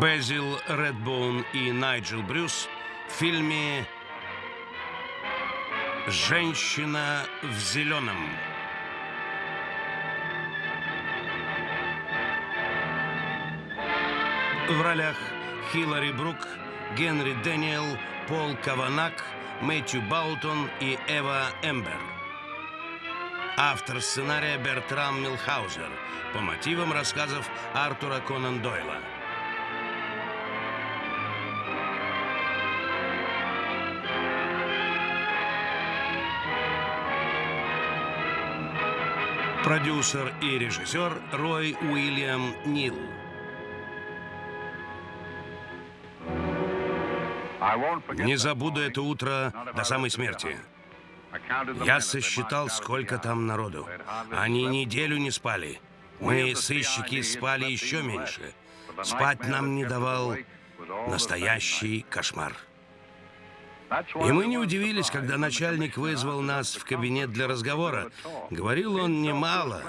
Бэзил Рэтбоун и Найджел Брюс фильме «Женщина в зеленом». В ролях Хиллари Брук, Генри Дэниел, Пол Кавана, Мэтью Боултон и Ева Эмбер. Автор сценария Бертрам Миллхаузер по мотивам рассказов Артура Конан Дойла. Продюсер и режиссер Рой Уильям Нил. Не забуду это утро до самой смерти. Я сосчитал, сколько там народу. Они неделю не спали. Мы, сыщики, спали еще меньше. Спать нам не давал настоящий кошмар. И мы не удивились, когда начальник вызвал нас в кабинет для разговора. Говорил он немало,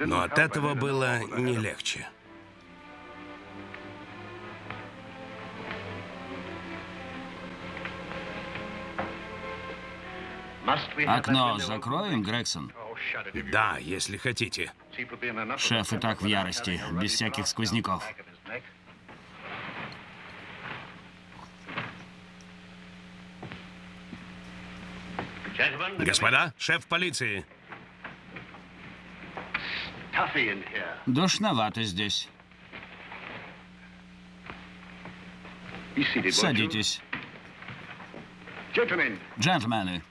но от этого было не легче. Окно закроем, Грегсон? Да, если хотите. Шеф и так в ярости, без всяких сквозняков. Господа, шеф полиции. Душновато здесь. Садитесь. Джентльмены,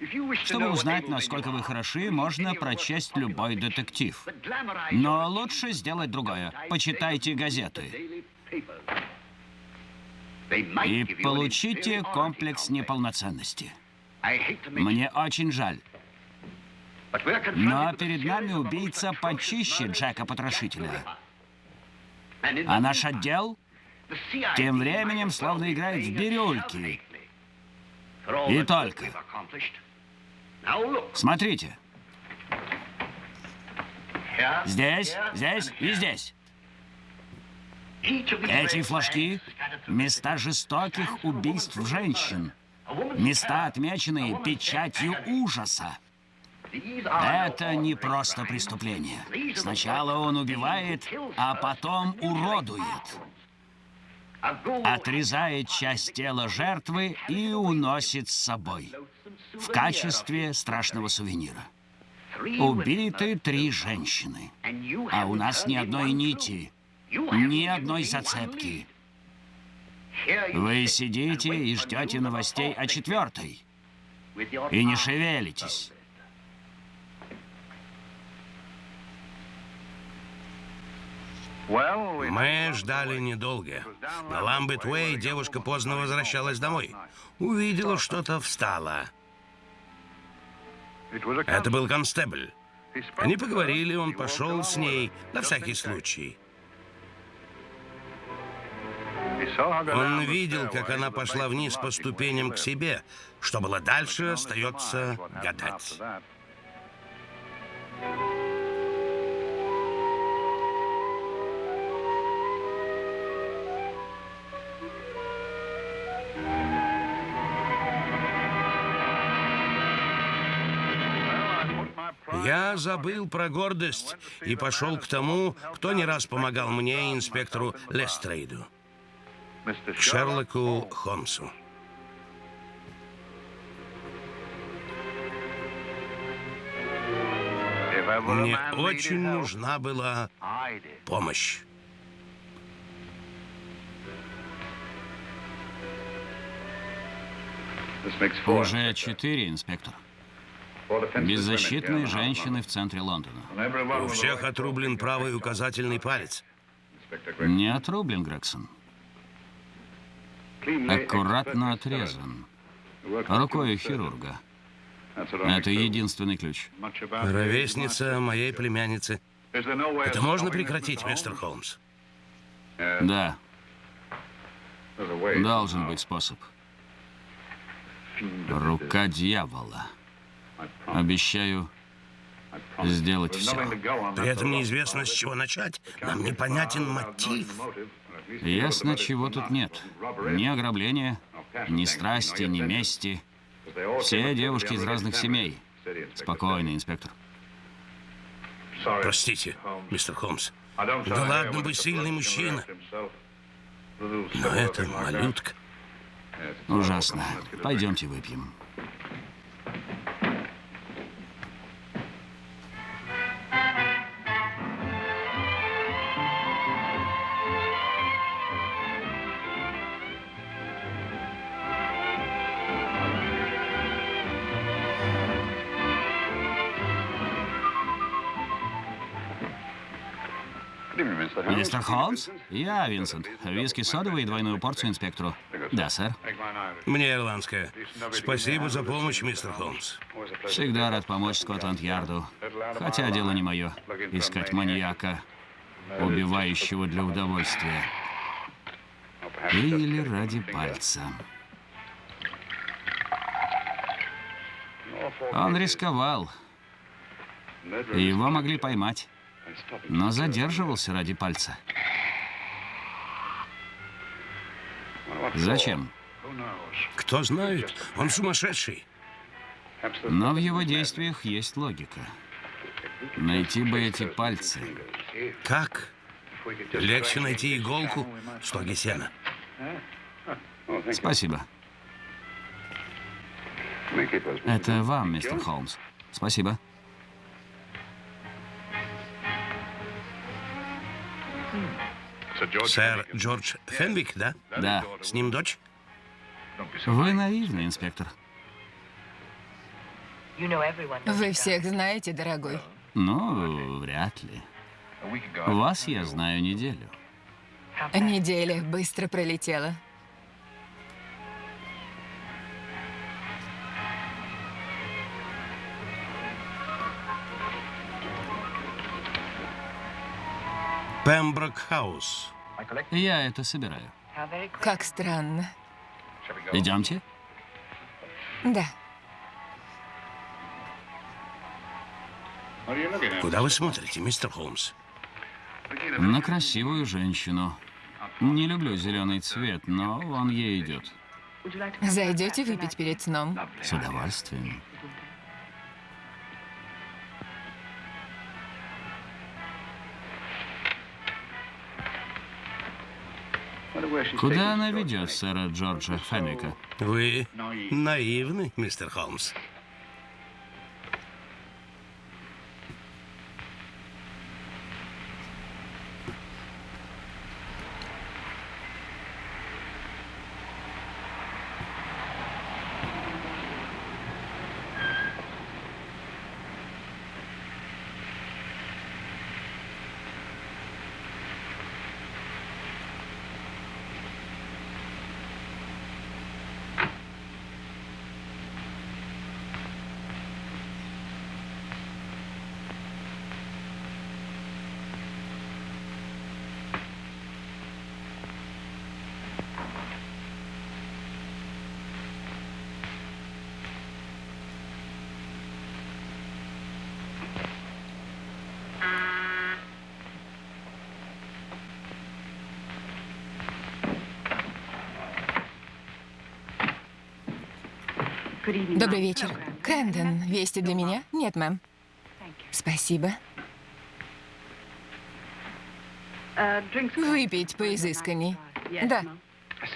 чтобы узнать, насколько вы хороши, можно прочесть любой детектив. Но лучше сделать другое. Почитайте газеты. И получите комплекс неполноценности. Мне очень жаль. Но перед нами убийца почище Джека Потрошителя. А наш отдел тем временем словно играет в бирюльки. И только. Смотрите. Здесь, здесь и здесь. Эти флажки — места жестоких убийств женщин. Места, отмеченные печатью ужаса. Это не просто преступление. Сначала он убивает, а потом уродует. Отрезает часть тела жертвы и уносит с собой. В качестве страшного сувенира. Убиты три женщины. А у нас ни одной нити, ни одной зацепки. Вы сидите и ждете новостей о четвертой. И не шевелитесь. Мы ждали недолго. На Ламбет-Уэй девушка поздно возвращалась домой. Увидела что-то, встала. Это был констебль. Они поговорили, он пошел с ней, на всякий случай. Он видел, как она пошла вниз по ступеням к себе. Что было дальше, остается гадать. Я забыл про гордость и пошел к тому, кто не раз помогал мне, инспектору Лестрейду Шерлоку Холмсу. Мне очень нужна была помощь. Уже четыре, инспектор. Беззащитные женщины в центре Лондона. У всех отрублен правый указательный палец. Не отрублен, Грегсон. Аккуратно отрезан. Рукой хирурга. Это единственный ключ. Ровесница моей племянницы. Это можно прекратить, мистер Холмс? Да, должен быть способ. Рука дьявола. Обещаю сделать все. При этом неизвестно, с чего начать. Нам непонятен мотив. Ясно, чего тут нет. Ни ограбления, ни страсти, ни мести. Все девушки из разных семей. Спокойно, инспектор. Простите, мистер Холмс. Да ладно бы сильный мужчина. Но это малютка. Ужасно. Пойдемте выпьем. Мистер Холмс? Я Винсент. Виски содовый и двойную порцию инспектору. Да, сэр. Мне ирландская. Спасибо за помощь, мистер Холмс. Всегда рад помочь Скотланд-Ярду. Хотя дело не мое. Искать маньяка, убивающего для удовольствия. Или ради пальца. Он рисковал. Его могли поймать. Но задерживался ради пальца. Зачем? Кто знает, он сумасшедший. Но в его действиях есть логика. Найти бы эти пальцы. Как? Легче найти иголку в стоге сена. Спасибо. Это вам, мистер Холмс. Спасибо. Сэр Джордж Фенвик, да? Да. С ним дочь? Вы наивный, инспектор. Вы всех знаете, дорогой. Ну, вряд ли. Вас я знаю неделю. Неделя быстро пролетела. Пемброк Хаус. Я это собираю. Как странно. Идемте. Да. Куда вы смотрите, мистер Холмс? На красивую женщину. Не люблю зеленый цвет, но он ей идет. Зайдете выпить перед сном? С удовольствием. Куда она ведет, сэра Джорджа Фенвика? Вы наивны, мистер Холмс. Добрый вечер. Крэндон, вести для меня? Нет, мэм. Спасибо. Выпить поизысканней. Да.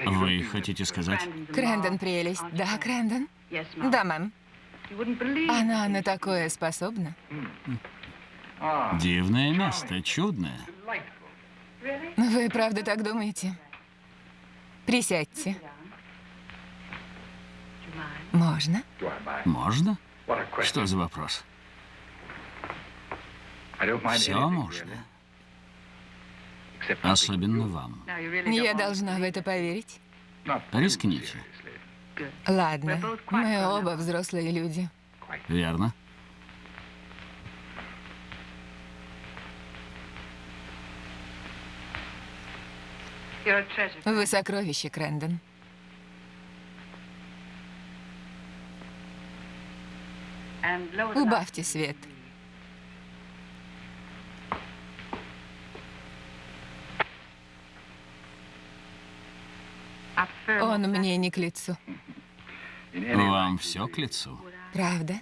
Вы хотите сказать? Крэндон прелесть. Да, Крэндон? Да, мэм. Она на такое способна. Дивное место, чудное. Вы правда так думаете? Присядьте. Можно? Можно? Что за вопрос? Все можно. Особенно вам. Я должна в это поверить. Рискните. Ладно, мы оба взрослые люди. Верно. Вы сокровище, Крэндон. Убавьте свет. Он мне не к лицу. Вам все к лицу. Правда?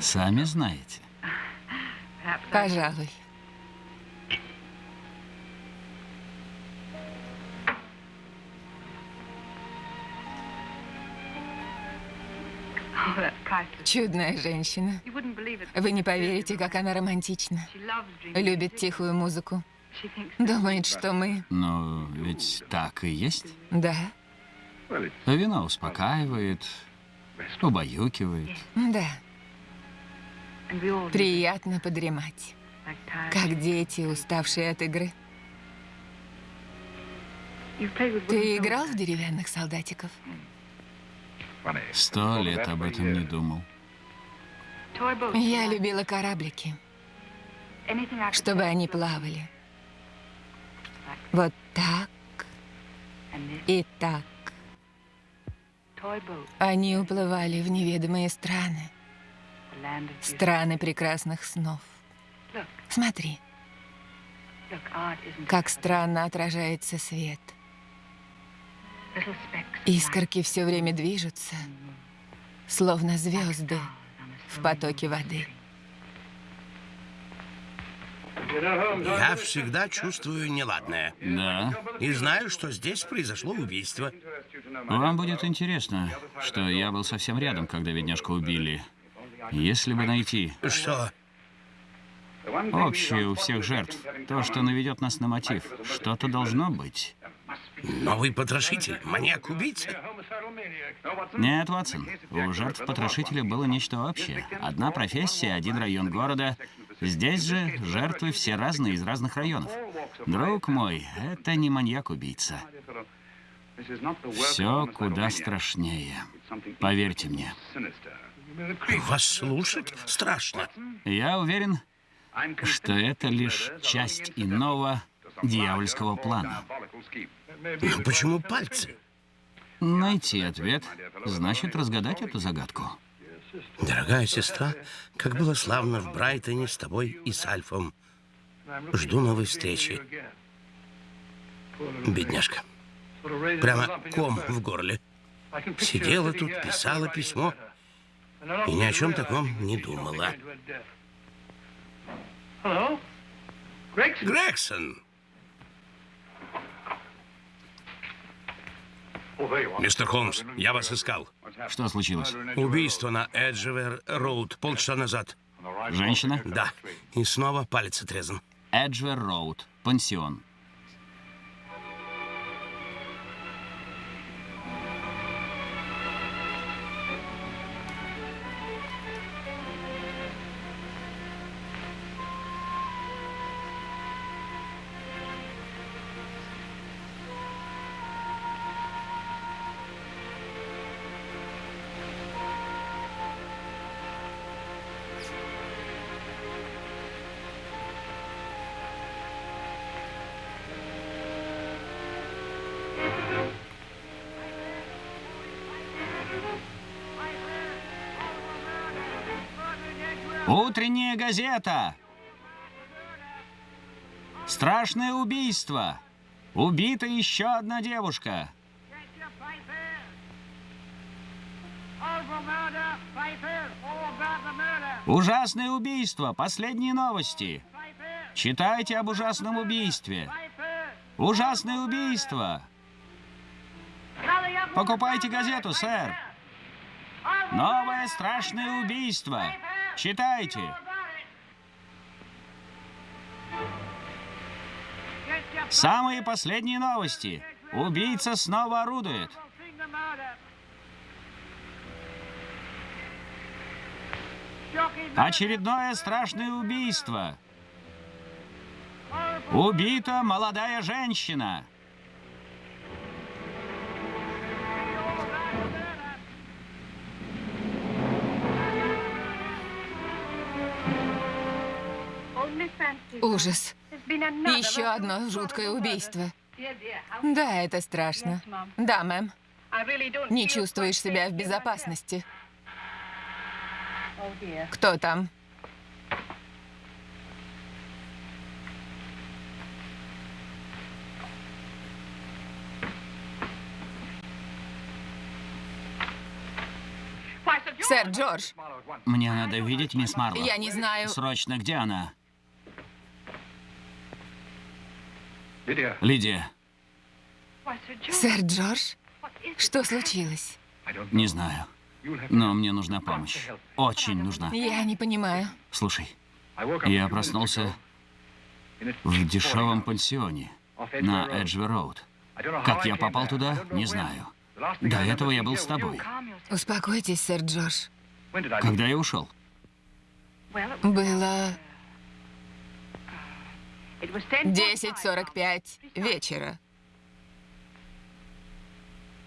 Сами знаете. Пожалуй. Чудная женщина. Вы не поверите, как она романтична. Любит тихую музыку. Думает, что мы... Но ведь так и есть. Да, Вино успокаивает, убаюкивает. да. Приятно подремать. Как дети, уставшие от игры. Ты играл в деревянных солдатиков? Сто лет об этом не думал. Я любила кораблики, чтобы они плавали. Вот так и так. Они уплывали в неведомые страны, страны прекрасных снов. Смотри, как странно отражается свет. Искорки все время движутся, словно звезды в потоке воды. Я всегда чувствую неладное. Да. И знаю, что здесь произошло убийство. Вам будет интересно, что я был совсем рядом, когда бедняжку убили. Если бы найти Что? общее у всех жертв, то, что наведет нас на мотив, что-то должно быть. Новый потрошитель? Маньяк-убийца? Нет, Ватсон, у жертв потрошителя было нечто общее. Одна профессия, один район города. Здесь же жертвы все разные из разных районов. Друг мой, это не маньяк-убийца. Все куда страшнее. Поверьте мне. Вас слушать страшно. Я уверен, что это лишь часть иного дьявольского плана. Но почему пальцы? Найти ответ значит разгадать эту загадку. Дорогая сестра, как было славно в Брайтоне с тобой и с Альфом. Жду новой встречи. Бедняжка. Прямо ком в горле. Сидела тут, писала письмо и ни о чем таком не думала. Грегсон! Мистер Холмс, я вас искал. Что случилось? Убийство на Эджевер Роуд полчаса назад. Женщина? Да, и снова палец отрезан. Эджвер Роуд, пансион. Утренняя газета. Страшное убийство. Убита еще одна девушка. Ужасное убийство. Последние новости. Читайте об ужасном убийстве. Ужасное убийство. Покупайте газету, сэр. Новое страшное убийство. Читайте. Самые последние новости. Убийца снова орудует. Очередное страшное убийство. Убита молодая женщина. Ужас. Еще одно жуткое убийство. Да, это страшно. Да, мэм. Не чувствуешь себя в безопасности. Кто там? Сэр Джордж, Мне надо видеть мисс Марло. я не знаю. Срочно, где она? Лидия, Сэр Джордж, что случилось? не знаю. Но мне нужна помощь. Очень нужна. Я не понимаю. Слушай, я проснулся в дешевом пансионе на Эджви-Роуд. Как я попал туда, не знаю. До этого я был с тобой. Успокойтесь, сэр Джордж. Когда я ушел? Было 10.45 вечера.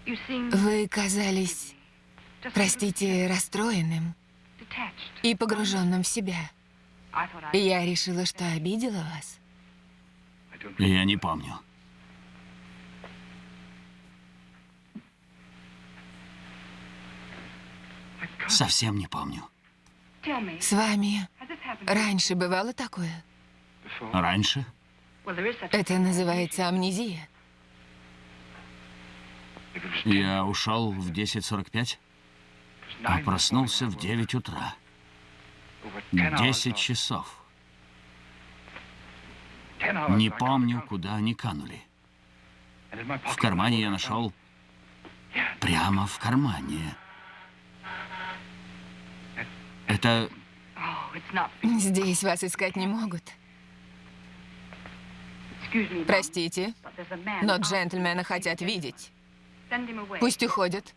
Вы казались, простите, расстроенным и погруженным в себя. Я решила, что обидела вас. Я не помню. Совсем не помню. С вами раньше бывало такое? Раньше? Это называется амнезия. Я ушел в 10.45, а проснулся в 9 утра. 10 часов. Не помню, куда они канули. В кармане я нашел... Прямо в кармане. Это... Здесь вас искать не могут. Простите, но джентльмены хотят видеть. Пусть уходят.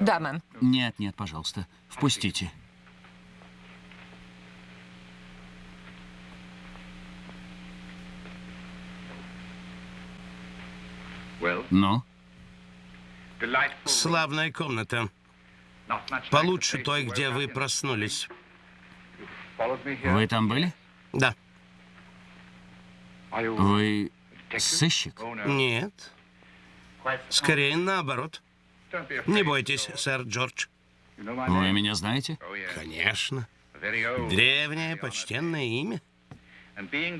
Да, мэм. Нет, нет, пожалуйста, впустите. Ну, Славная комната. Получше той, где вы проснулись. вы там были? Да. Вы сыщик? Нет. Скорее наоборот. Не бойтесь, сэр Джордж. Вы меня знаете? Конечно. Древнее почтенное имя.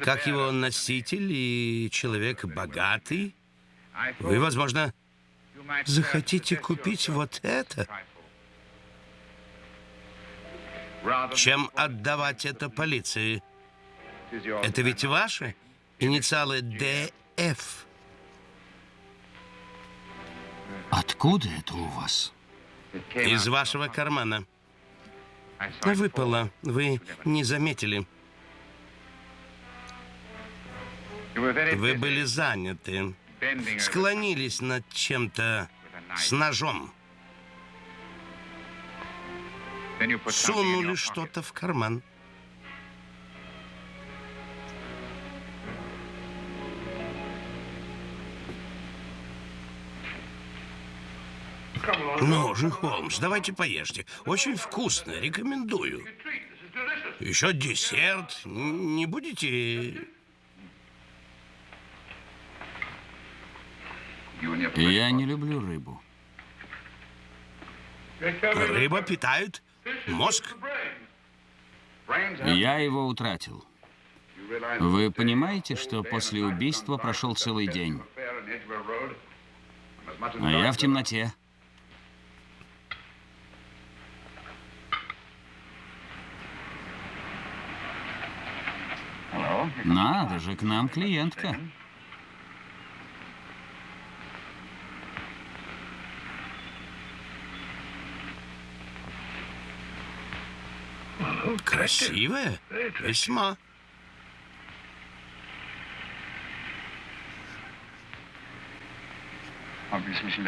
Как его носитель и человек богатый, вы, возможно, захотите купить вот это, чем отдавать это полиции. Это ведь ваши инициалы ДФ. Откуда это у вас? Из вашего кармана. Выпало. Вы не заметили. Вы были заняты. Склонились над чем-то с ножом. Сунули что-то в карман. Ну же, Холмс, давайте поешьте. Очень вкусно, рекомендую. Еще десерт. Не будете... Я не люблю рыбу. Рыба питает мозг. Я его утратил. Вы понимаете, что после убийства прошел целый день, а я в темноте. Надо же, к нам клиентка. Красивая? Весьма.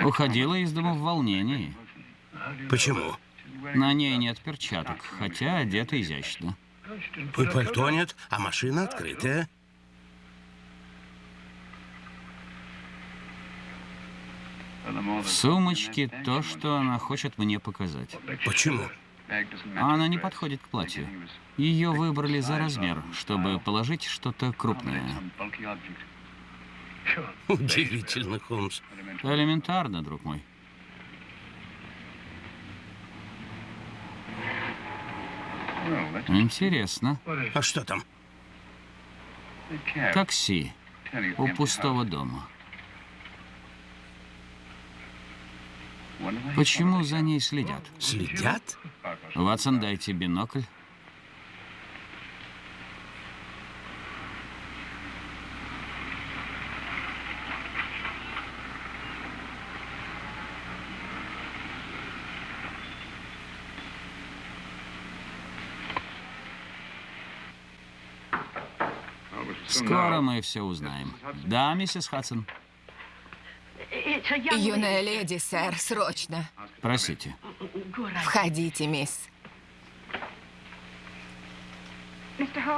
Уходила из дома в волнении. Почему? На ней нет перчаток, хотя одета изящно. И пальто нет, а машина открытая. В сумочке то, что она хочет мне показать. Почему? Она не подходит к платью. Ее выбрали за размер, чтобы положить что-то крупное. Удивительно, Холмс. Элементарно, друг мой. Интересно. А что там? Такси у пустого дома. Почему за ней следят? Следят? Ватсон, дайте бинокль. Скоро мы все узнаем. Да, миссис Хадсон? Юная леди, сэр, срочно. Простите. Входите, мисс.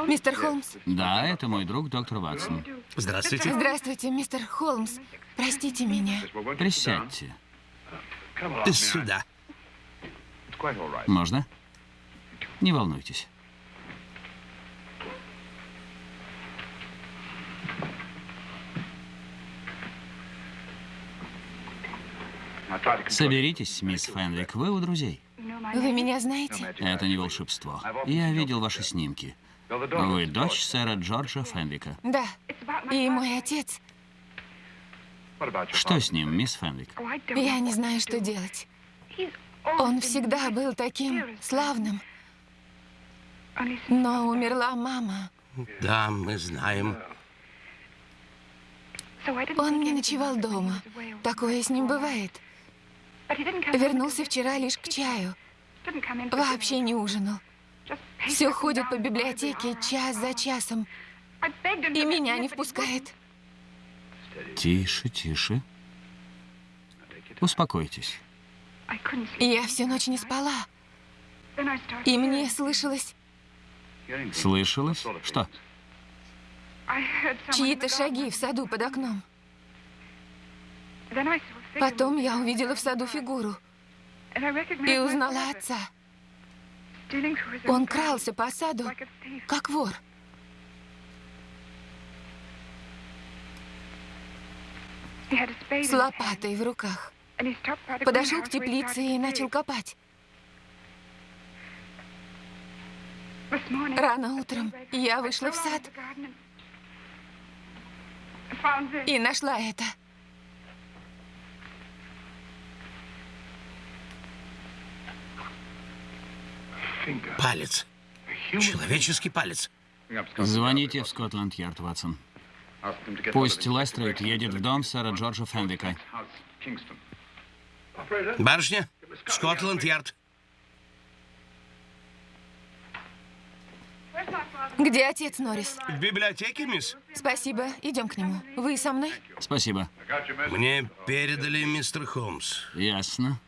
Мистер Холмс. Да, это мой друг, доктор Ватсон. Здравствуйте. Здравствуйте, мистер Холмс. Простите меня. Присядьте. Сюда. Можно? Не волнуйтесь. Соберитесь, мисс Фенвик, вы у друзей. Вы меня знаете? Это не волшебство. Я видел ваши снимки. Вы дочь сэра Джорджа Фенвика. Да. И мой отец. Что с ним, мисс Фенвик? Я не знаю, что делать. Он всегда был таким славным. Но умерла мама. Да, мы знаем. Он не ночевал дома. Такое с ним бывает. Вернулся вчера лишь к чаю. Вообще не ужинал. Все ходит по библиотеке час за часом. И меня не впускает. Тише, тише. Успокойтесь. Я всю ночь не спала. И мне слышалось Слышалось? Что? чьи-то шаги в саду под окном. Потом я увидела в саду фигуру и узнала отца. Он крался по саду, как вор. С лопатой в руках. Подошел к теплице и начал копать. Рано утром я вышла в сад и нашла это. Палец. Человеческий палец. Звоните в Скотланд-Ярд, Ватсон. Пусть Лестрейд едет в дом сэра Джорджа Фенвика. Барышня, Скотланд-Ярд. Где отец Норрис? В библиотеке, мисс? Спасибо, идем к нему. Вы со мной? Спасибо. Мне передали мистер Холмс. Ясно.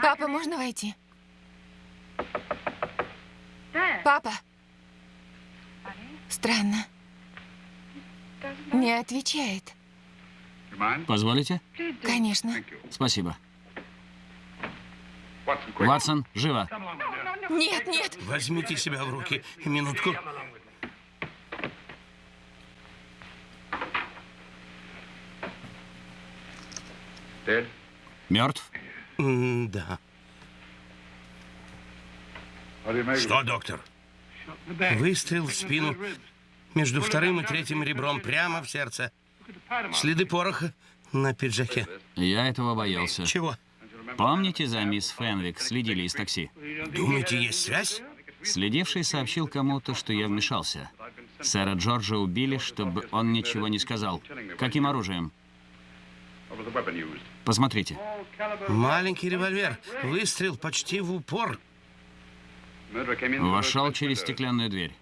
Папа, можно войти? Папа. Странно. Не отвечает. Позволите? Конечно. Спасибо. Ватсон, живо. Нет, нет. Возьмите себя в руки. Минутку. Мертв? Да. Что, доктор? Выстрел в спину между вторым и третьим ребром прямо в сердце. Следы пороха на пиджаке. Я этого боялся. Чего? Помните, за мисс Фенвик следили из такси? Думаете, есть связь? Следивший сообщил кому-то, что я вмешался. Сэра Джорджа убили, чтобы он ничего не сказал. Каким оружием? Посмотрите. Маленький револьвер. Выстрел почти в упор. Вошел через стеклянную дверь.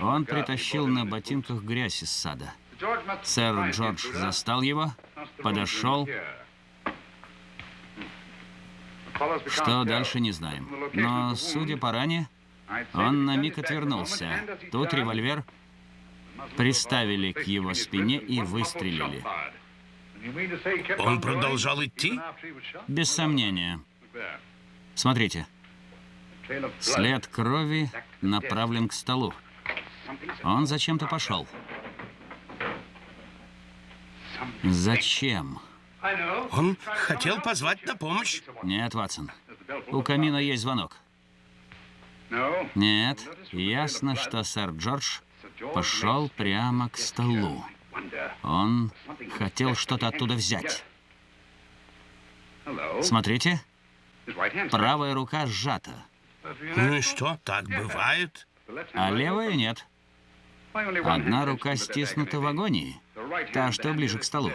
Он притащил на ботинках грязь из сада. Сэр Джордж застал его, подошел. Что дальше, не знаем. Но, судя по ране, он на миг отвернулся. Тут револьвер приставили к его спине и выстрелили. Он продолжал идти? Без сомнения. Смотрите. След крови направлен к столу. Он зачем-то пошел. Зачем? Он хотел позвать на помощь. Нет, Ватсон. У камина есть звонок. Нет, ясно, что сэр Джордж пошел прямо к столу. Он хотел что-то оттуда взять. Смотрите, правая рука сжата, Ну и что, так бывает? а левая нет. Одна рука стиснута в агонии, та, что ближе к столу.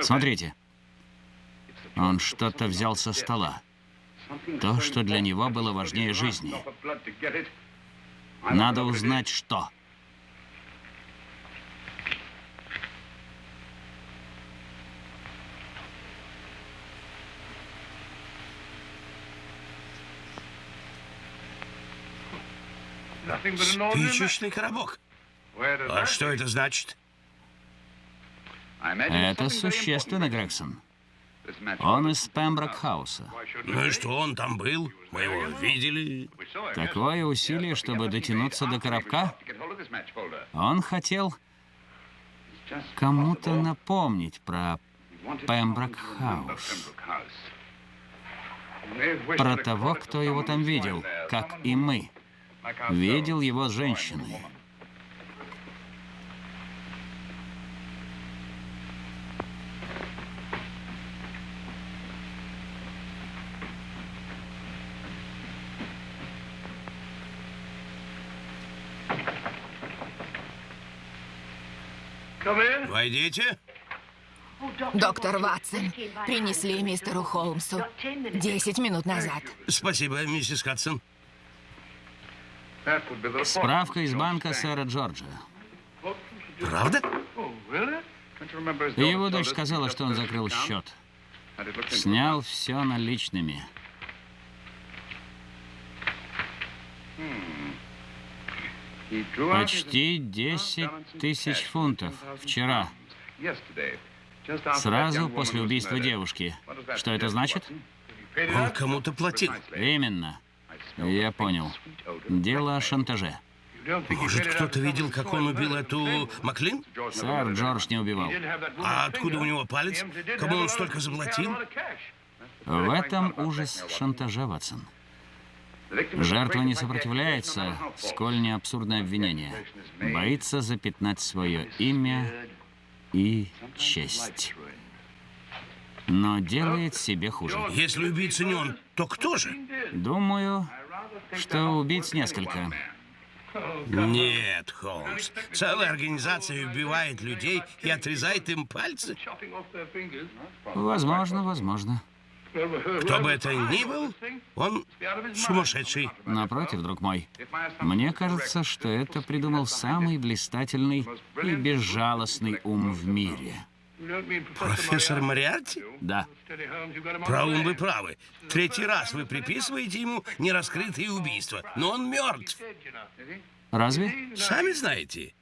Смотрите, он что-то взял со стола. То, что для него было важнее жизни. Надо узнать, что. Спичечный коробок. А что это значит? Это существенно, Грегсон. Он из Пемброк-хауса. Ну и что, он там был? Мы его видели. Такое усилие, чтобы дотянуться до коробка. Он хотел кому-то напомнить про Пемброк-хаус. Про того, кто его там видел, как и мы. Видел его с женщиной. Войдите. Доктор Ватсон, принесли мистеру Холмсу 10 минут назад. Спасибо, миссис Хадсон. Справка из банка сэра Джорджа. Правда? Его дочь сказала, что он закрыл счет. Снял все наличными. Почти 10 тысяч фунтов вчера, сразу после убийства девушки. Что это значит? Он кому-то платил. Именно. Я понял. Дело о шантаже. Может, кто-то видел, как он убил эту Маклин? Сэр Джордж не убивал. А откуда у него палец? Кому он столько заплатил? В этом ужас шантажа, Ватсон. Жертва не сопротивляется, сколь не абсурдное обвинение. Боится запятнать свое имя и честь. Но делает себе хуже. Если убийца не он, то кто же? Думаю, что убийц несколько. Нет, Холмс. Целая организация убивает людей и отрезает им пальцы. Возможно, возможно. Кто бы это ни был, он сумасшедший. Напротив, друг мой, мне кажется, что это придумал самый блистательный и безжалостный ум в мире. Профессор Мариарти? Да. Про ум вы правы. Третий раз вы приписываете ему нераскрытые убийства. Но он мертв. Разве? Сами знаете.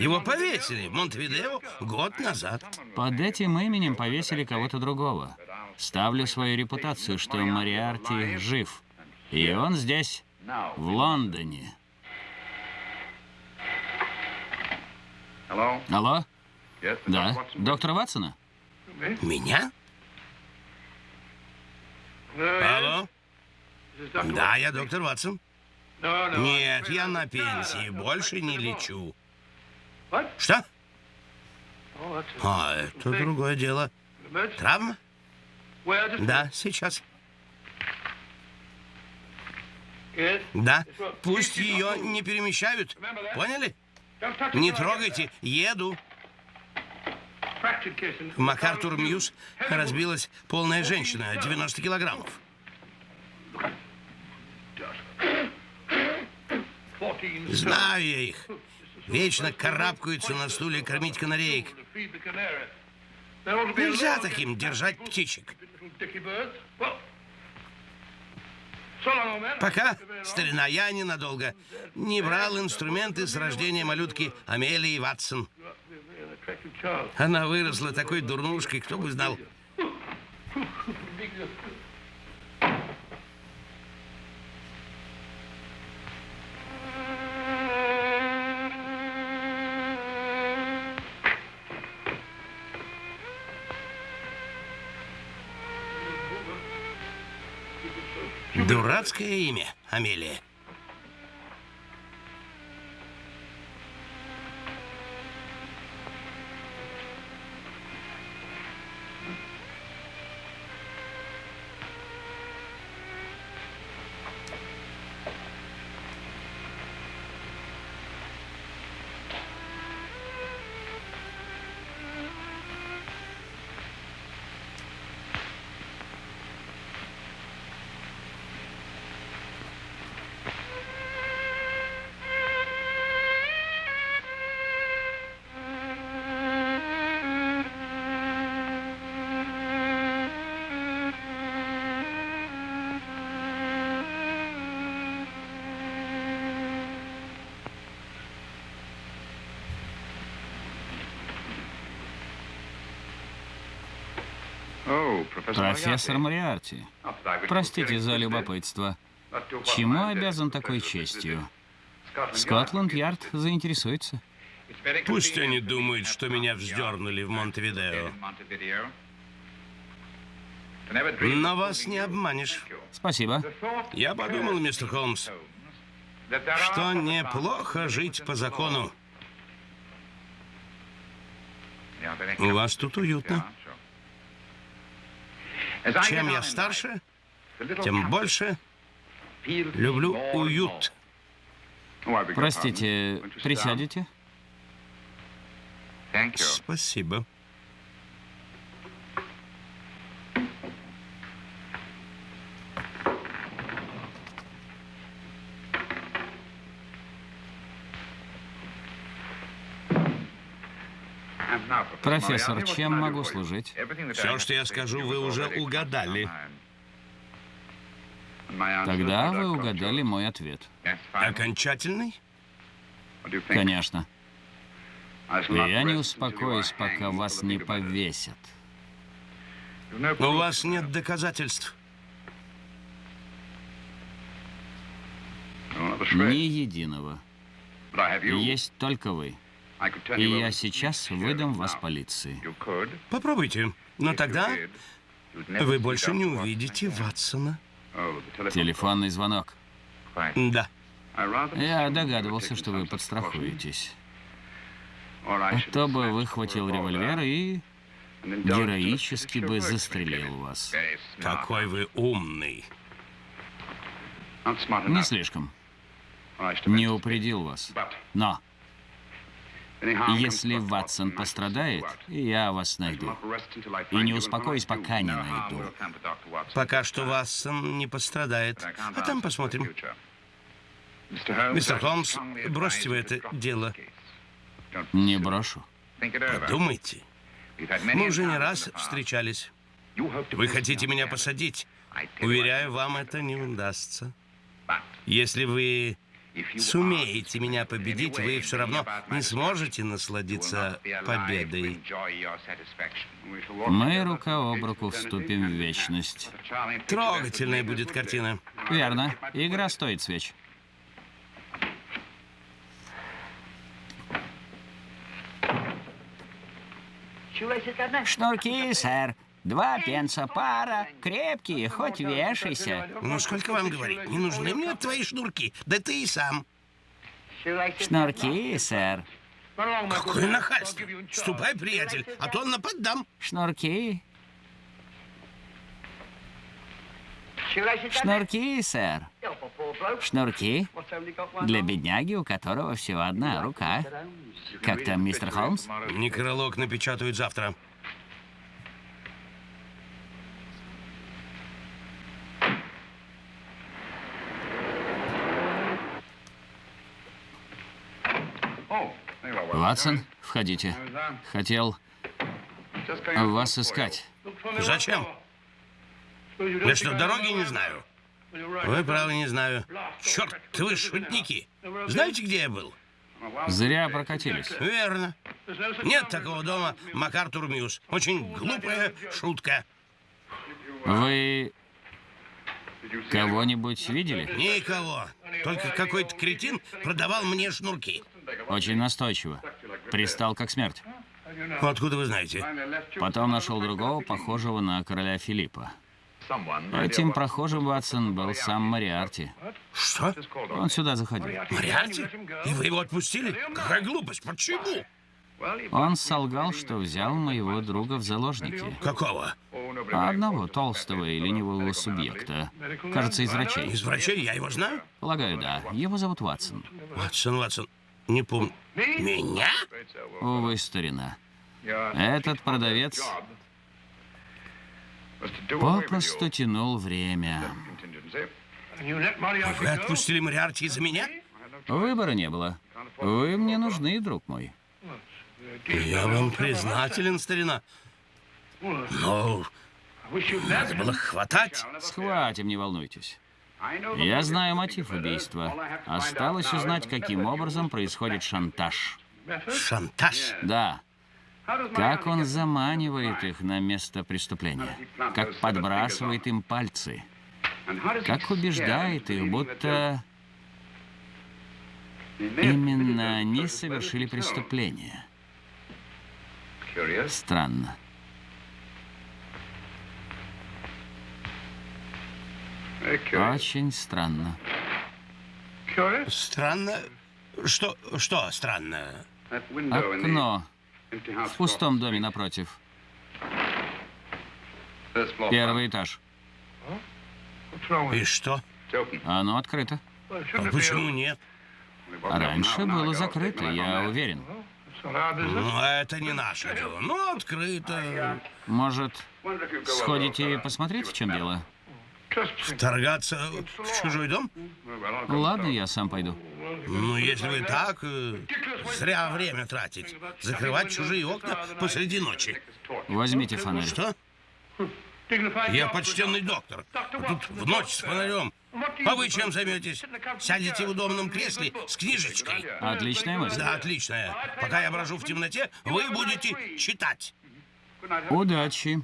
Его повесили в Монтевидео год назад. Под этим именем повесили кого-то другого. Ставлю свою репутацию, что Мариарти жив. И он здесь, в Лондоне. Алло? Да. Доктора Ватсона? Меня? Алло? Да, я доктор Ватсон. Нет, я на пенсии, больше не лечу. Что? А, это другое дело. Травма? Да, сейчас. Да, пусть ее не перемещают. Поняли? Не трогайте, еду. В МакАртур Мьюз разбилась полная женщина, 90 килограммов. Знаю я их. Вечно карабкаются на стуле кормить канареек. Нельзя таким держать птичек. Пока, старина, я ненадолго. Не брал инструменты с рождения малютки Амелии Ватсон. Она выросла такой дурнушкой, кто бы знал. Дурацкое имя, Амелия. Профессор Мариарти, простите за любопытство. Чему обязан такой честью? Скотланд-Ярд заинтересуется. Пусть они думают, что меня вздернули в Монтевидео. Но вас не обманешь. Спасибо. Я подумал, мистер Холмс, что неплохо жить по закону. У вас тут уютно. Чем я старше, тем больше люблю уют. Простите, присядете? Спасибо. Профессор, чем могу служить? Все, что я скажу, вы уже угадали. Тогда вы угадали мой ответ. Окончательный? Конечно. Я не успокоюсь, пока вас не повесят. У вас нет доказательств. Ни единого. Есть только вы. И я сейчас выдам вас полиции. Попробуйте. Но тогда вы больше не увидите Ватсона. Телефонный звонок. Да. Я догадывался, что вы подстрахуетесь. А то бы выхватил револьвер и героически бы застрелил вас. Какой вы умный. Не слишком. Не упредил вас. Но если Ватсон пострадает, я вас найду. И не успокоюсь, пока не найду. Пока что Ватсон не пострадает. А там посмотрим. Мистер Холмс, бросьте вы это дело. Не брошу. Подумайте. Мы уже не раз встречались. Вы хотите меня посадить? Уверяю, вам это не удастся. Если вы сумеете меня победить, вы все равно не сможете насладиться победой. Мы рука об руку вступим в вечность. Трогательная будет картина. Верно. Игра стоит свеч. Шнурки, сэр. Два пенса пара, крепкие, хоть вешайся. Ну, сколько вам говорить? Не нужны мне твои шнурки. Да ты и сам. Шнурки, сэр. Какое нахальство. Ступай, приятель, а то нападам. Шнурки. Шнурки, сэр. Шнурки для бедняги, у которого всего одна рука. Как там, мистер Холмс? Некролог напечатают завтра. Ватсон, входите. Хотел вас искать. Зачем? Я что, дороги не знаю? Вы правы, не знаю. Черт, вы шутники. Знаете, где я был? Зря прокатились. Верно. Нет такого дома МакАртур Мьюз. Очень глупая шутка. Вы кого-нибудь видели? Никого. Только какой-то кретин продавал мне шнурки. Очень настойчиво. Пристал как смерть. Откуда вы знаете? Потом нашел другого, похожего на короля Филиппа. Этим прохожим, Ватсон, был сам Мариарти. Что? Он сюда заходил. Мариарти? И вы его отпустили? Какая глупость. Почему? Он солгал, что взял моего друга в заложники. Какого? Одного толстого и ленивого субъекта. Кажется, из врачей. Из врачей? Я его знаю? Полагаю, да. Его зовут Ватсон. Ватсон, Ватсон. Не помню. Меня? Увы, старина. Этот продавец попросту тянул время. Вы отпустили Мариарти из-за меня? Выбора не было. Вы мне нужны, друг мой. Я вам признателен, старина. Но надо было хватать. Схватим, не волнуйтесь. Я знаю мотив убийства. Осталось узнать, каким образом происходит шантаж. Шантаж? Да. Как он заманивает их на место преступления. Как подбрасывает им пальцы. Как убеждает их, будто именно они совершили преступление. Странно. Очень странно. Странно. Что, что странно? Окно в пустом доме напротив. Первый этаж. И что? Оно открыто. А почему нет? Раньше было закрыто, я уверен. Ну, это не наше дело. Ну, открыто. Может, сходите и посмотрите, в чем дело? Вторгаться в чужой дом? Ладно, я сам пойду. Ну, если вы так, э, зря время тратить. Закрывать чужие окна посреди ночи. Возьмите фонарь. Что? Я почтенный доктор. А тут в ночь с фонарем. А вы чем займетесь? Сядете в удобном кресле с книжечкой? Отличная мысль. Да, отличная. Пока я брожу в темноте, вы будете читать. Удачи.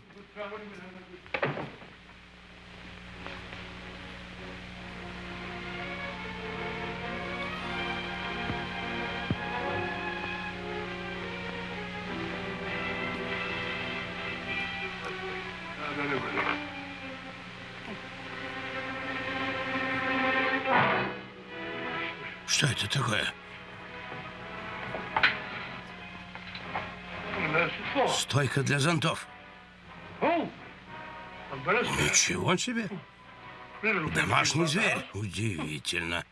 Стойка для зонтов. Ничего себе. Домашний зверь. Удивительно.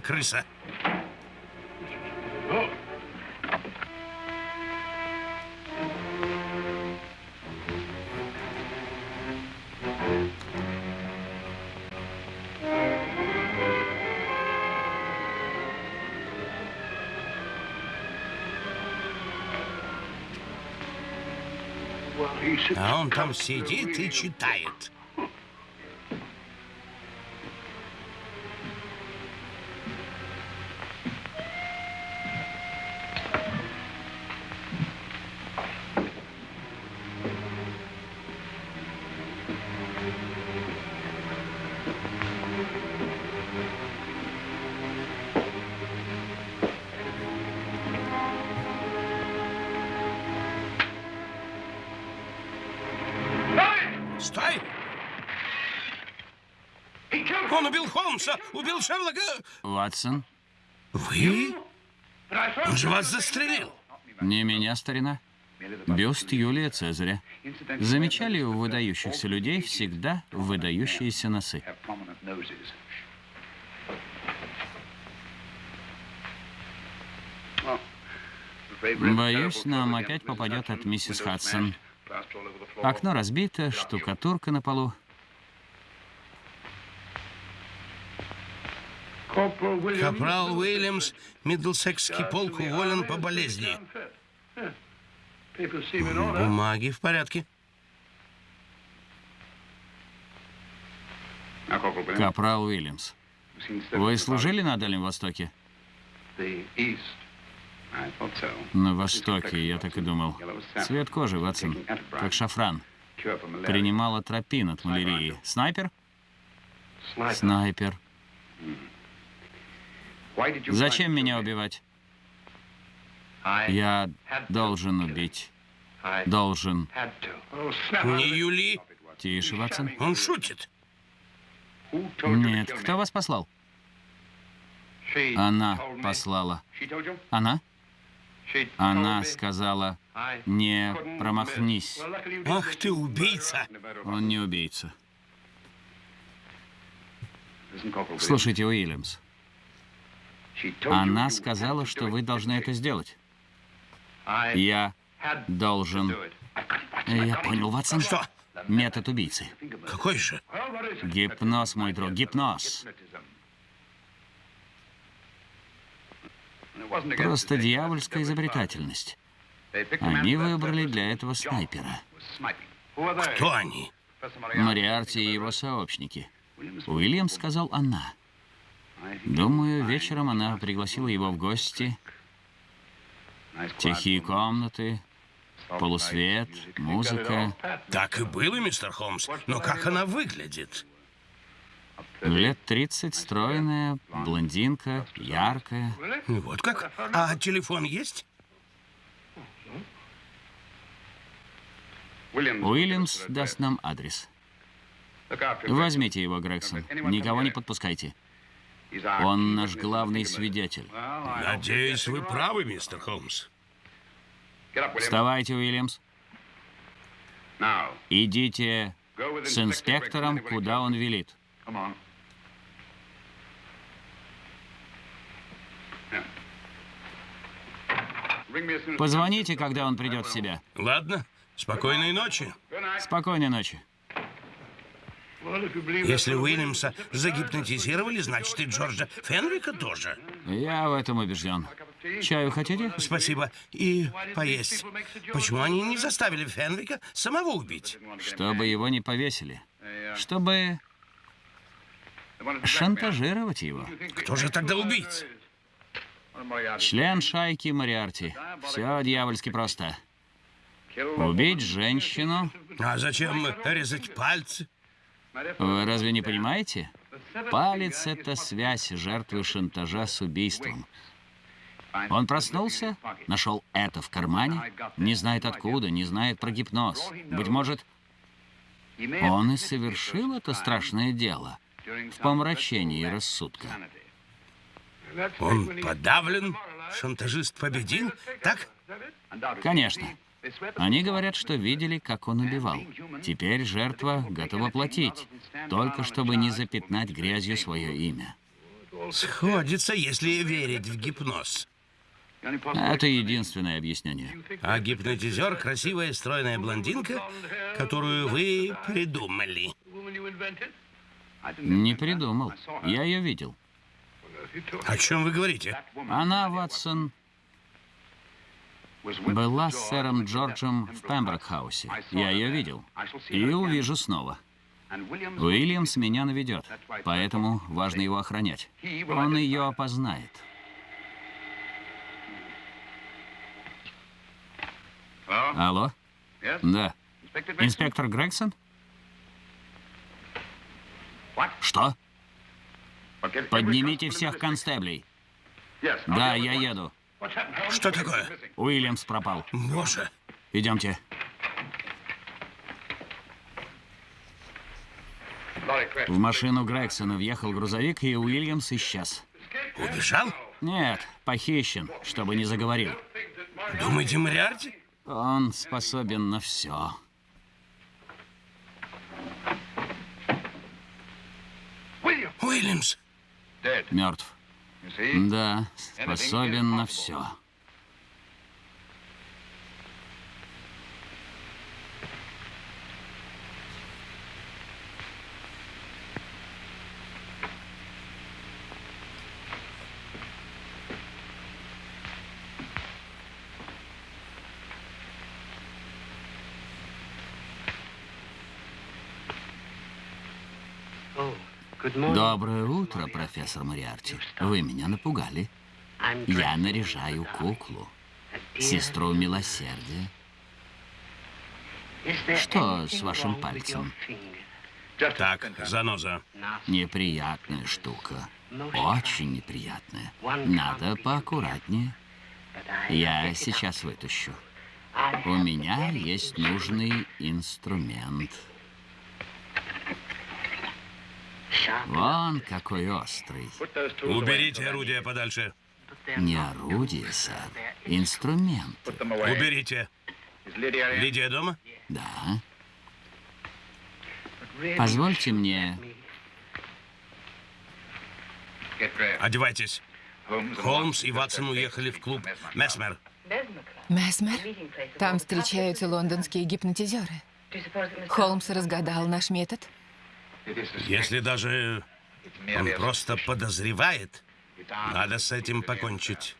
Наверное, крыса. А он там сидит и читает. Холмса, убил Шерлока. Ватсон, Вы? Он же вас застрелил. не меня, старина. Бюст Юлия Цезаря. Замечали у выдающихся людей всегда выдающиеся носы? Боюсь, нам опять попадет от миссис Хадсон. Окно разбито, штукатурка на полу. Капрал Уильямс, Миддлсекский полк, уволен по болезни. Бумаги в порядке. Капрал Уильямс. Вы служили на Дальнем Востоке? На Востоке, я так и думал. Цвет кожи, Ватсон, как шафран. Принимал атропин от малярии. Снайпер? Снайпер. Зачем меня убивать? Я должен убить. Должен. Не Юли. Тише, Ватсон. Он шутит. Нет, кто вас послал? Она послала. Она? Она сказала, не промахнись. Ах ты убийца. Он не убийца. Слушайте, Уильямс, она сказала, что вы должны это сделать. Я должен... Я понял, Ватсон. Что? Метод убийцы. Какой же? Гипноз, мой друг, гипноз. Просто дьявольская изобретательность. Они выбрали для этого снайпера. Кто они? Мориарти и его сообщники. Уильям сказал она. Думаю, вечером она пригласила его в гости. Тихие комнаты, полусвет, музыка. Так и было, мистер Холмс. Но как она выглядит? Лет 30, стройная, блондинка, яркая. Вот как? А телефон есть? Уильямс даст нам адрес. Возьмите его, Грегсон. Никого не подпускайте. Он наш главный свидетель. Надеюсь, вы правы, мистер Холмс. Вставайте, Уильямс. Идите с инспектором, куда он велит. Позвоните, когда он придет в себя. Ладно. Спокойной ночи. Спокойной ночи. Если Уильямса загипнотизировали, значит и Джорджа Фенрика тоже. Я в этом убежден. Чаю хотите? Спасибо. И поесть. Почему они не заставили Фенрика самого убить? Чтобы его не повесили. Чтобы шантажировать его. Кто же тогда убийца? Член шайки Мориарти. Все дьявольски просто. Убить женщину. А зачем резать пальцы? Вы разве не понимаете? Палец — это связь жертвы шантажа с убийством. Он проснулся, нашел это в кармане, не знает откуда, не знает про гипноз. Быть может, он и совершил это страшное дело в помрачении рассудка. Он подавлен, шантажист победил, так? Конечно. Они говорят, что видели, как он убивал. Теперь жертва готова платить, только чтобы не запятнать грязью свое имя. Сходится, если верить в гипноз. Это единственное объяснение. А гипнотизер — красивая стройная блондинка, которую вы придумали. Не придумал. Я ее видел. О чем вы говорите? Она, Ватсон, была с сэром Джорджем в Пемброкхаусе. Я ее видел. И увижу снова. Уильямс меня наведет, поэтому важно его охранять. Он ее опознает. Алло? Да. Инспектор Грегсон? Что? Поднимите всех констеблей. Да, я еду. Что такое? Уильямс пропал. Боже. Идемте. В машину Грегсона въехал грузовик, и Уильямс исчез. Убежал? Нет, похищен, чтобы не заговорил. Думаете, Мариарти? Он способен на все. Уильямс! Мертв. Да, способен на все. Доброе утро, профессор Мариарти. Вы меня напугали. Я наряжаю куклу. Сестру милосердия. Что с вашим пальцем? Так, заноза. Неприятная штука. Очень неприятная. Надо поаккуратнее. Я сейчас вытащу. У меня есть нужный инструмент. Вон какой острый. Уберите орудие подальше. Не орудие, сэр. Инструмент. Уберите. Лидия дома? Да. Позвольте мне... Одевайтесь. Холмс и Ватсон уехали в клуб Месмер. Месмер? Там встречаются лондонские гипнотизеры. Холмс разгадал наш метод? Если даже он просто подозревает, надо с этим покончить.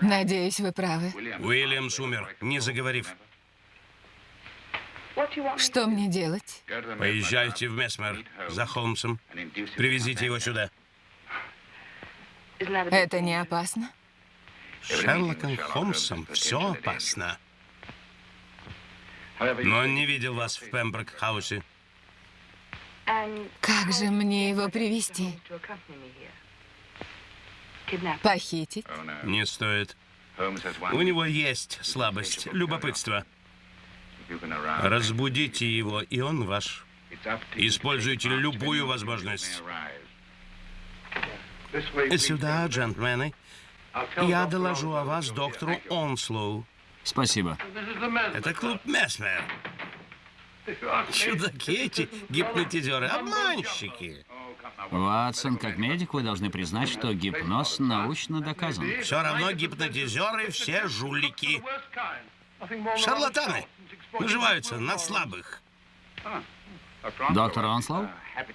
Надеюсь, вы правы. Уильямс умер, не заговорив. Что мне делать? Поезжайте в Месмер за Холмсом. Привезите его сюда. Это не опасно? Шерлоком Холмсом все опасно. Но он не видел вас в Пемброк-хаусе. Как же мне его привести? Похитить? Не стоит. У него есть слабость, любопытство. Разбудите его, и он ваш. Используйте любую возможность. Сюда, джентльмены. Я доложу о вас доктору Онслоу. Спасибо. Это клуб Месмер. Чудаки эти гипнотизеры, обманщики. Ватсон, как медик, вы должны признать, что гипноз научно доказан. Все равно гипнотизеры все жулики. Шарлатаны. Наживаются на слабых. Доктор Онслоу,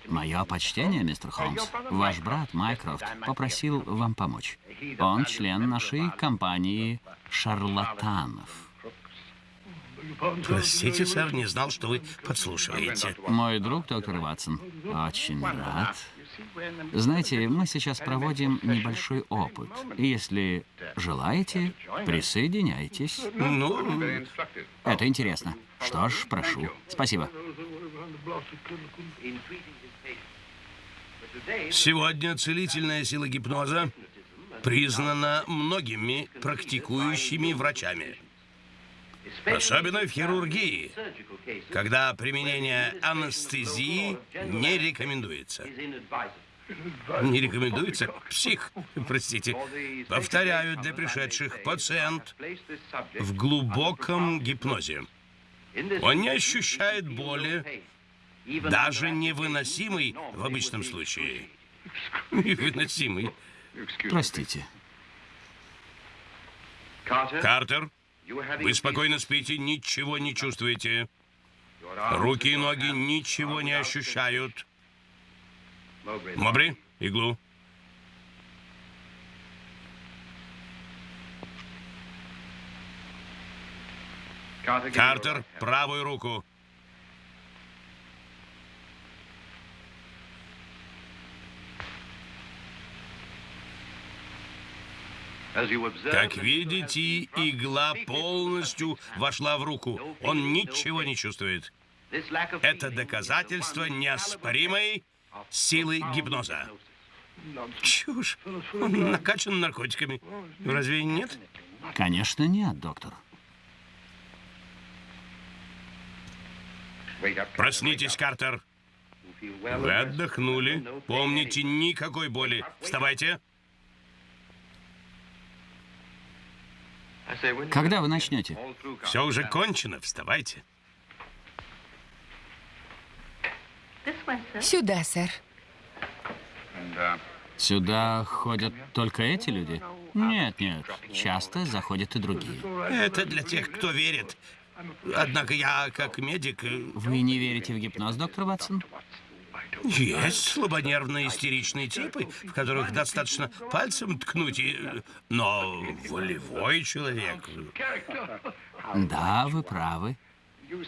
мое почтение, мистер Холмс. Ваш брат Майкрофт попросил вам помочь. Он член нашей компании шарлатанов. Простите, сэр, не знал, что вы подслушиваете. Мой друг, доктор Ватсон, очень рад. Знаете, мы сейчас проводим небольшой опыт. Если желаете, присоединяйтесь. Ну, Это интересно. Что ж, прошу. Спасибо. сегодня целительная сила гипноза признана многими практикующими врачами. Особенно в хирургии, когда применение анестезии не рекомендуется. Не рекомендуется? Псих, простите. Повторяю для пришедших, пациент в глубоком гипнозе. Он не ощущает боли, даже невыносимый в обычном случае. Невыносимый. Простите. Картер, вы спокойно спите, ничего не чувствуете. Руки и ноги ничего не ощущают. Мобри, иглу. Картер, правую руку. Как видите, игла полностью вошла в руку. Он ничего не чувствует. Это доказательство неоспоримой силы гипноза. Чушь. Он накачан наркотиками. Разве нет? Конечно, нет, доктор. Проснитесь, Картер. Вы отдохнули. Помните, никакой боли. Вставайте. Когда вы начнете? Все уже кончено, вставайте. Сюда, сэр. Сюда ходят только эти люди? Нет, нет. Часто заходят и другие. Это для тех, кто верит. Однако я, как медик, э, Вы не верите в гипноз, доктор Ватсон? Есть слабонервные истеричные типы, в которых достаточно пальцем ткнуть, и... но волевой человек... Да, вы правы.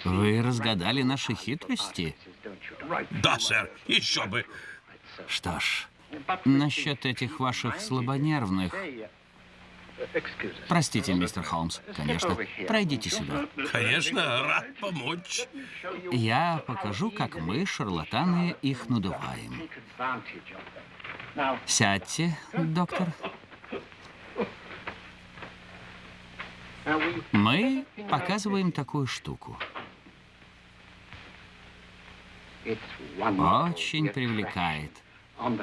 Вы разгадали наши хитрости. Да, сэр, еще бы. Что ж, насчет этих ваших слабонервных... Простите, мистер Холмс, конечно. Пройдите сюда. Конечно, рад помочь. Я покажу, как мы, шарлатаны, их надуваем. Сядьте, доктор. Мы показываем такую штуку. Очень привлекает.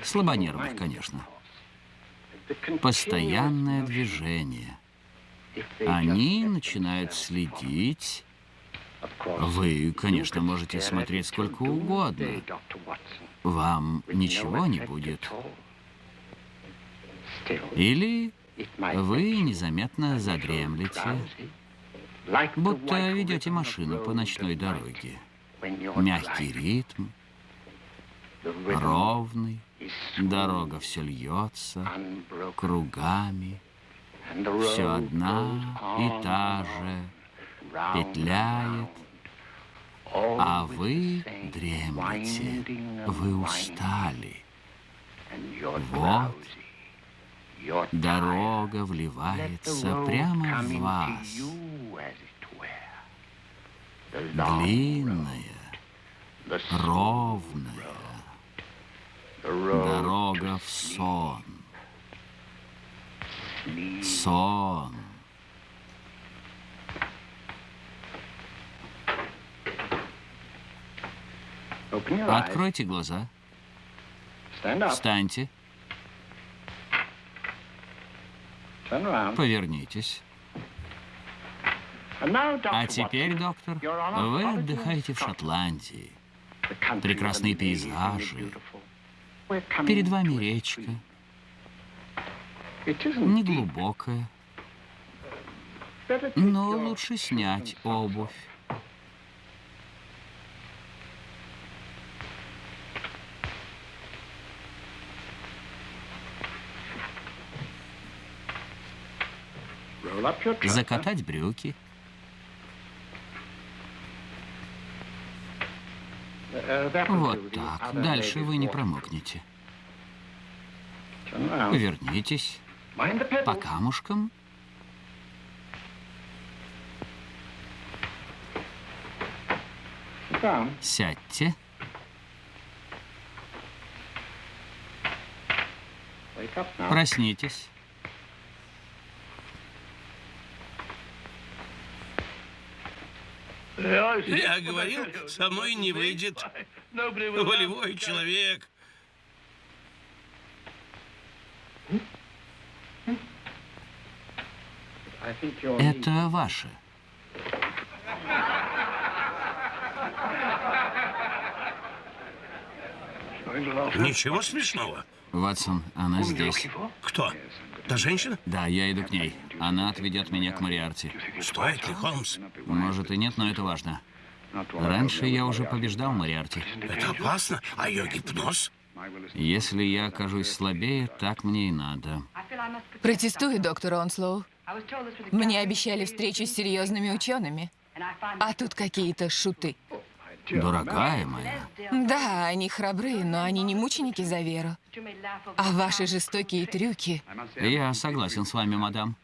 Слабонервных, конечно. Постоянное движение. Они начинают следить. Вы, конечно, можете смотреть сколько угодно. Вам ничего не будет. Или вы незаметно задремлете, будто ведете машину по ночной дороге. Мягкий ритм, ровный, дорога все льется кругами, все одна и та же, петляет, а вы дремлете, вы устали. Вот дорога вливается прямо в вас, длинная, ровная дорога в сон. Сон. Откройте глаза. Встаньте. Повернитесь. А теперь, доктор, вы отдыхаете в Шотландии. Прекрасные пейзажи. Перед вами речка. Неглубокая. Но лучше снять обувь. Закатать брюки. Вот так. Дальше вы не промокнете. Повернитесь. По камушкам. Сядьте. Проснитесь. Я говорил, со мной не выйдет. Волевой человек. Это ваше. Ничего смешного. Ватсон, она здесь. Кто? Та женщина? Да, я иду к ней. Она отведет меня к Мариарти. Стоит ли, Холмс? Может и нет, но это важно. Раньше я уже побеждал Мариарти. Это опасно. А ее гипноз? Если я окажусь слабее, так мне и надо. Протестую, доктор Онслоу. Мне обещали встречу с серьезными учеными. А тут какие-то шуты. Дорогая моя, Да, они храбры, но они не мученики за веру. А ваши жестокие трюки... я согласен с вами, мадам.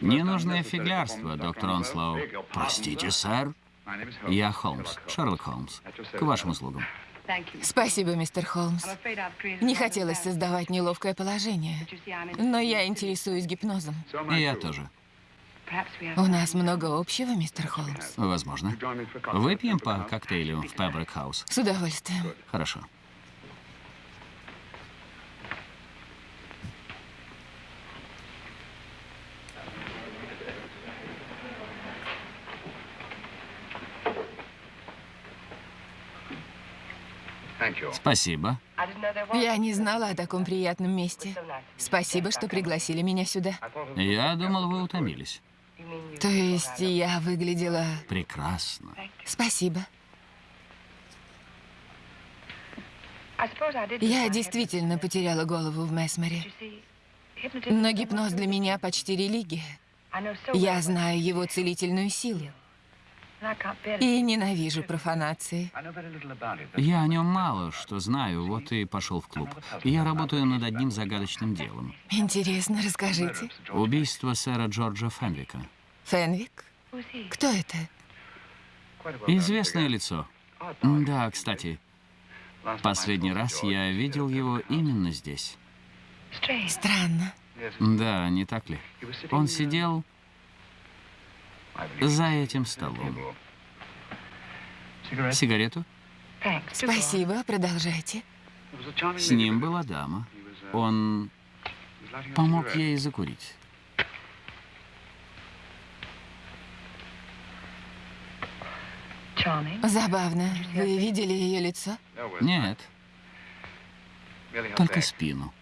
Ненужное фиглярство, доктор Онслоу. Простите, сэр. Я Холмс, Шерлок Холмс. К вашим услугам. Спасибо, мистер Холмс. Не хотелось создавать неловкое положение. Но я интересуюсь гипнозом. И я тоже. У нас много общего, мистер Холмс. Возможно. Выпьем по коктейлю в Пэбрик Хаус. С удовольствием. Хорошо. Спасибо. Я не знала о таком приятном месте. Спасибо, что пригласили меня сюда. Я думал, вы утомились. То есть я выглядела... Прекрасно. Спасибо. Я действительно потеряла голову в Месмере. Но гипноз для меня почти религия. Я знаю его целительную силу. И ненавижу профанации. Я о нем мало что знаю, вот и пошел в клуб. Я работаю над одним загадочным делом. Интересно, расскажите. Убийство сэра Джорджа Фенвика. Фенвик? Кто это? Известное лицо. Да, кстати, последний раз я видел его именно здесь. Странно. Да, не так ли? Он сидел за этим столом. Сигарету? Спасибо, продолжайте. С ним была дама. Он помог ей закурить. Забавно. Вы видели ее лицо? Нет, только спину.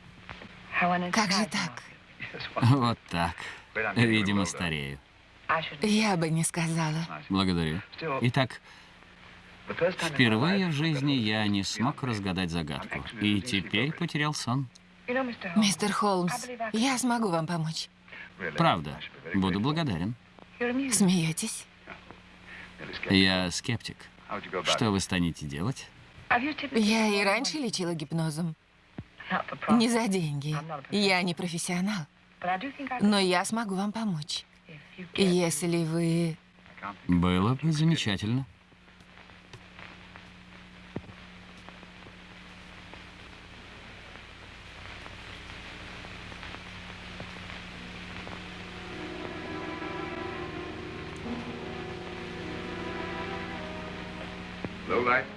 Как же так? Вот так. Видимо, старею. Я бы не сказала. Благодарю. Итак, впервые в жизни я не смог разгадать загадку. И теперь потерял сон. Мистер Холмс, я смогу вам помочь. Правда. Буду благодарен. Смеетесь? Я скептик. Что вы станете делать? Я и раньше лечила гипнозом. Не за деньги. Я не профессионал. Но я смогу вам помочь. Если вы... Было бы замечательно.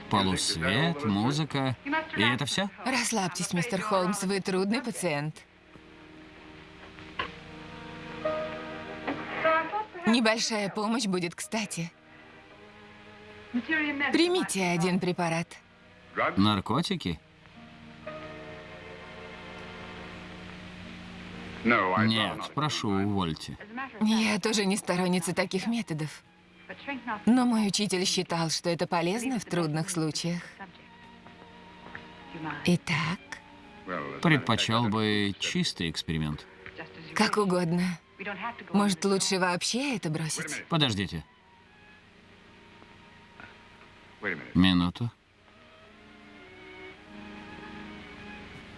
Полусвет, музыка. И это все? Расслабьтесь, мистер Холмс, вы трудный пациент. Небольшая помощь будет кстати. Примите один препарат. Наркотики? Нет, прошу, увольте. Я тоже не сторонница таких методов. Но мой учитель считал, что это полезно в трудных случаях. Итак, Предпочел бы чистый эксперимент. как угодно. Может, лучше вообще это бросить? Подождите. Минуту.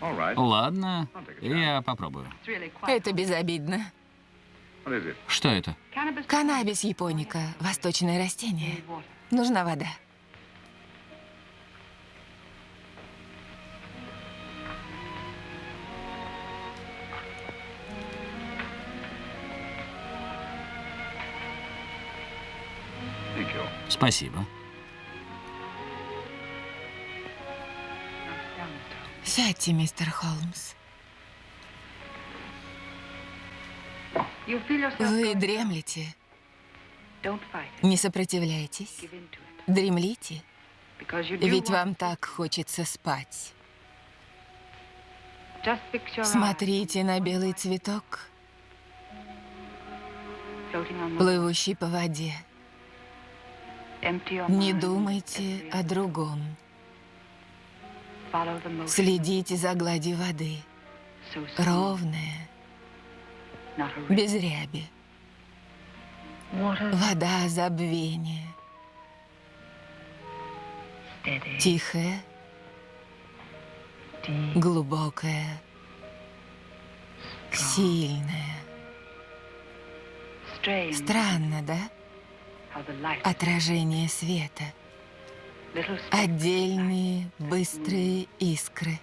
Ладно, я попробую. Это безобидно. Что это? Каннабис японика, восточное растение. Нужна вода. Спасибо. Сядьте, мистер Холмс. Вы дремлете. Не сопротивляйтесь. Дремлите. Ведь вам так хочется спать. Смотрите на белый цветок, плывущий по воде. Не думайте о другом. Следите за гладью воды. Ровная, без ряби. Вода забвения. Тихая, глубокая, сильная. Странно, да? Отражение света. Отдельные быстрые искры.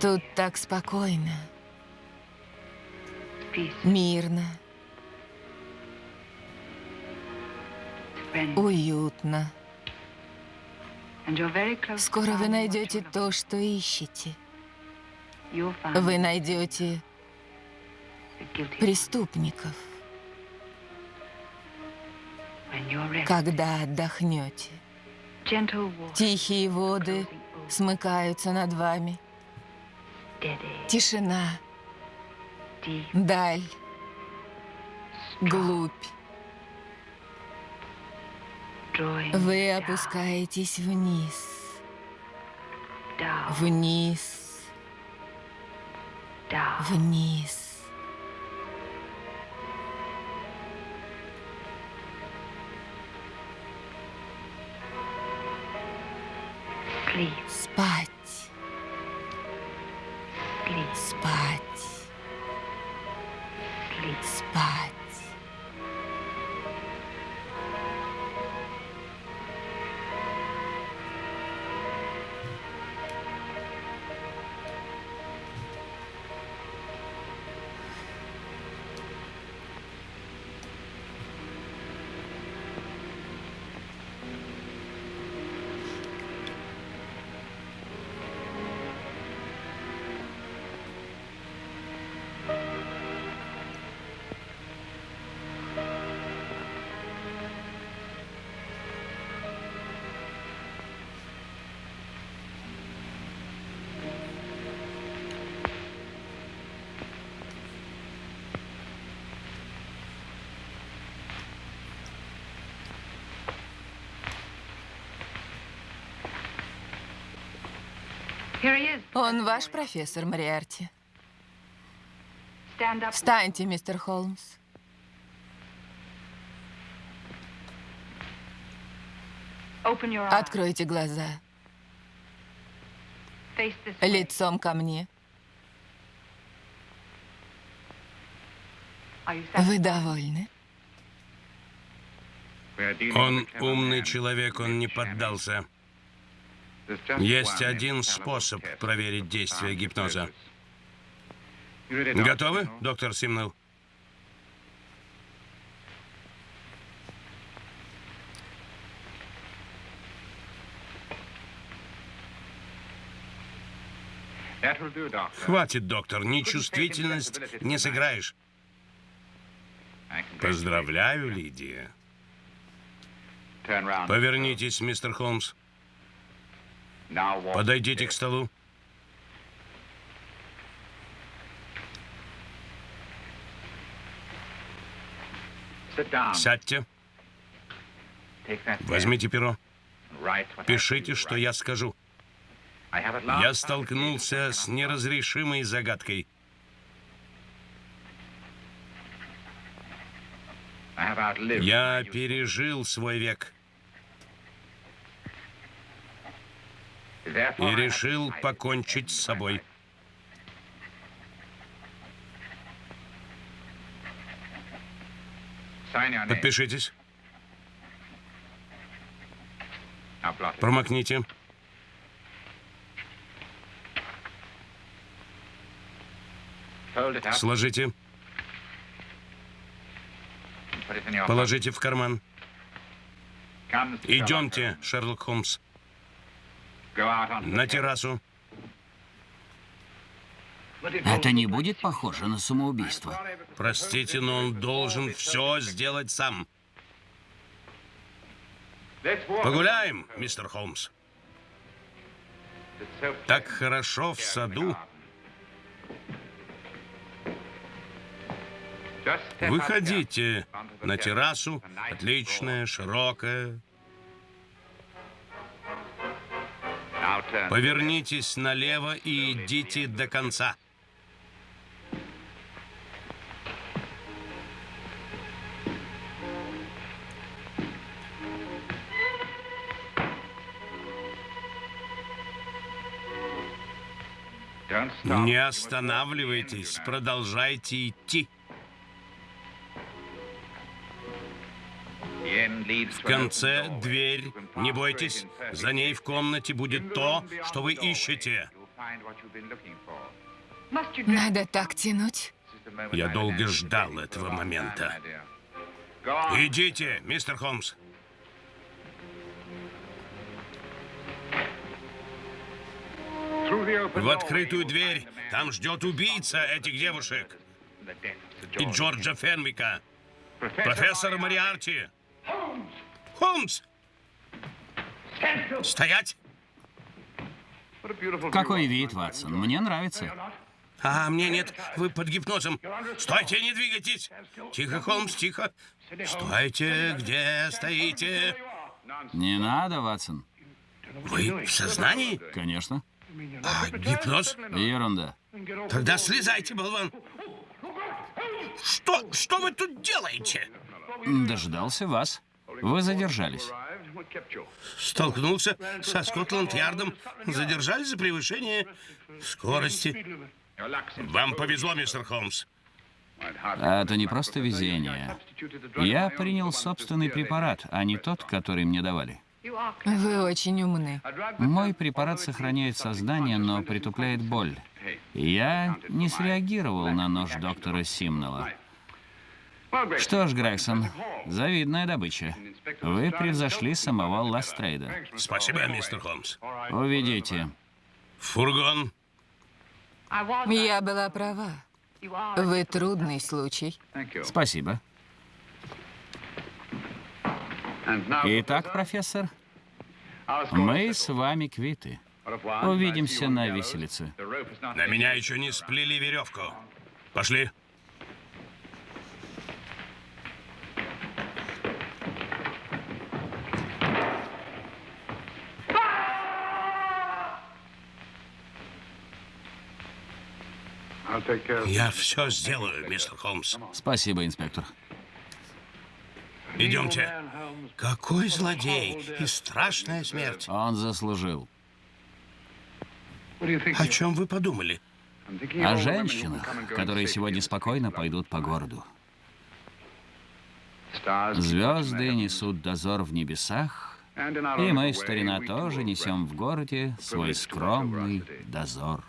Тут так спокойно, мирно, уютно. Скоро вы найдете то, что ищете. Вы найдете преступников. когда отдохнете. Тихие воды смыкаются над вами. Тишина, даль, глубь. Вы опускаетесь вниз, вниз, вниз. Спать. Спать. Спать. Он ваш профессор, Мариарти. Встаньте, мистер Холмс. Откройте глаза. Лицом ко мне. Вы довольны? Он умный человек, он не поддался. Есть один способ проверить действие гипноза. Готовы, доктор Симнелл? Хватит, доктор, нечувствительность не сыграешь. Поздравляю, Лидия. Повернитесь, мистер Холмс. Подойдите к столу. Сядьте. Возьмите перо. Пишите, что я скажу. Я столкнулся с неразрешимой загадкой. Я пережил свой век. И решил покончить с собой. Подпишитесь. Промокните. Сложите. Положите в карман. Идемте, Шерлок Холмс. На террасу. Это не будет похоже на самоубийство. Простите, но он должен все сделать сам. Погуляем, мистер Холмс. Так хорошо в саду. Выходите на террасу, отличная, широкая. Повернитесь налево и идите до конца. Не останавливайтесь, продолжайте идти. В конце дверь. Не бойтесь, за ней в комнате будет то, что вы ищете. Надо так тянуть. Я долго ждал этого момента. Идите, мистер Холмс. В открытую дверь. Там ждет убийца этих девушек. И Джорджа Фенвика. Профессор Мариарти. Холмс! Стоять! Какой вид, Ватсон? Мне нравится. А мне нет, вы под гипнозом. Стойте, не двигайтесь. Тихо, Холмс, тихо. Стойте, где стоите? Не надо, Ватсон. Вы в сознании? Конечно. А, гипноз? Ерунда. Тогда слезайте, болван. Что, что вы тут делаете? Дождался вас. Вы задержались. Столкнулся со Скотланд-Ярдом. Задержали за превышение скорости. Вам повезло, мистер Холмс. А это не просто везение. Я принял собственный препарат, а не тот, который мне давали. Вы очень умны. Мой препарат сохраняет сознание, но притупляет боль. Я не среагировал на нож доктора Симнелла. Что ж, Грегсон, завидная добыча. Вы превзошли самого Ластрейда. Спасибо, мистер Холмс. Уведите. Фургон. Я была права. Вы трудный случай. Спасибо. Итак, профессор, мы с вами квиты. Увидимся на виселице. На меня еще не сплели веревку. Пошли. Я все сделаю, мистер Холмс. Спасибо, инспектор. Идемте. Какой злодей и страшная смерть. Он заслужил. О чем вы подумали? О женщинах, которые сегодня спокойно пойдут по городу. Звезды несут дозор в небесах, и мы, старина, тоже несем в городе свой скромный дозор.